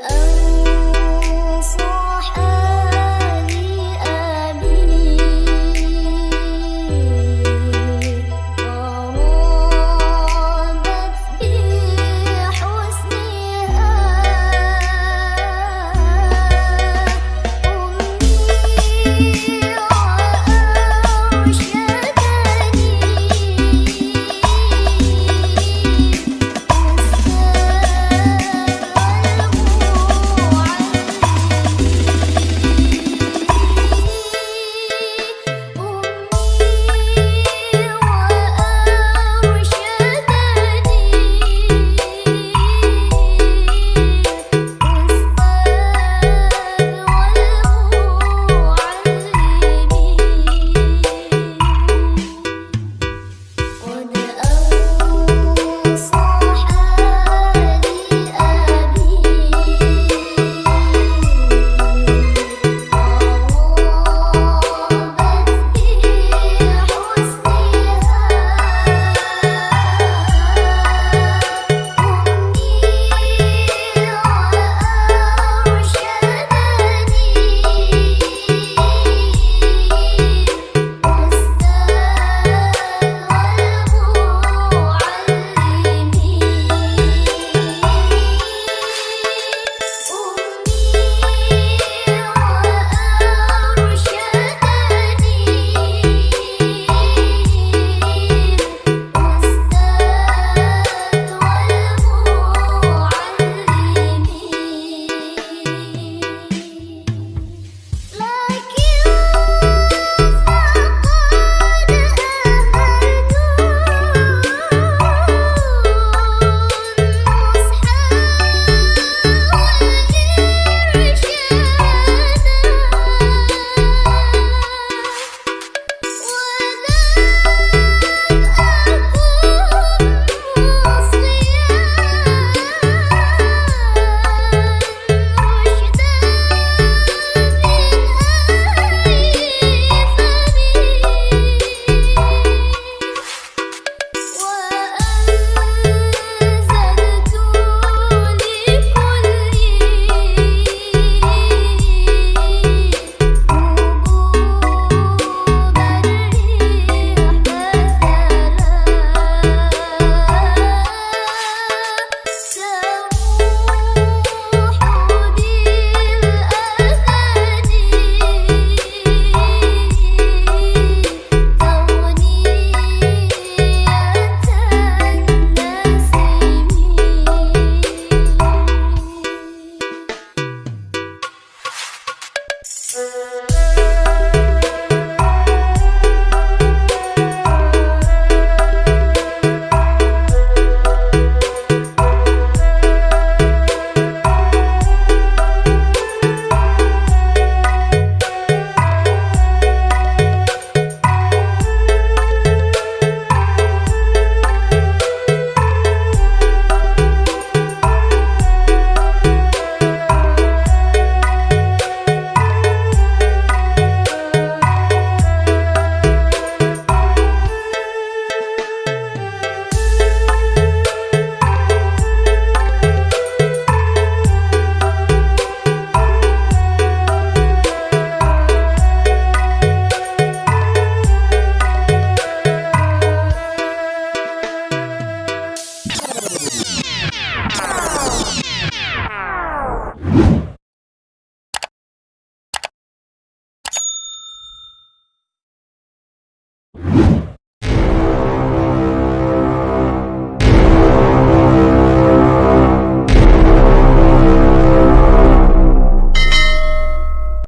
oh